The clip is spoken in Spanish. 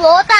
bota.